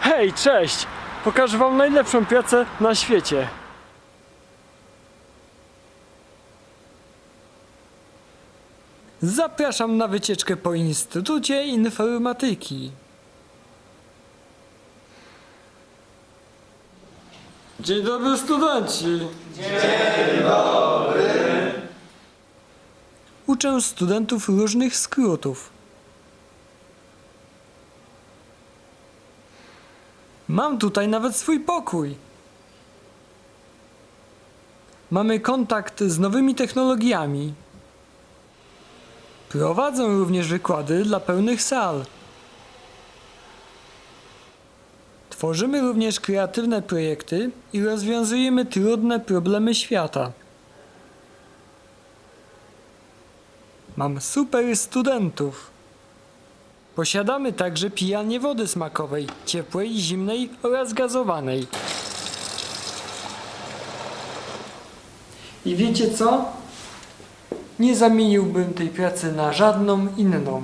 Hej, cześć! Pokażę wam najlepszą pracę na świecie. Zapraszam na wycieczkę po Instytucie Informatyki. Dzień dobry studenci! Dzień dobry! Uczę studentów różnych skrótów. Mam tutaj nawet swój pokój. Mamy kontakt z nowymi technologiami. Prowadzę również wykłady dla pełnych sal. Tworzymy również kreatywne projekty i rozwiązujemy trudne problemy świata. Mam super studentów. Posiadamy także pijanie wody smakowej, ciepłej, zimnej oraz gazowanej. I wiecie co? Nie zamieniłbym tej pracy na żadną inną.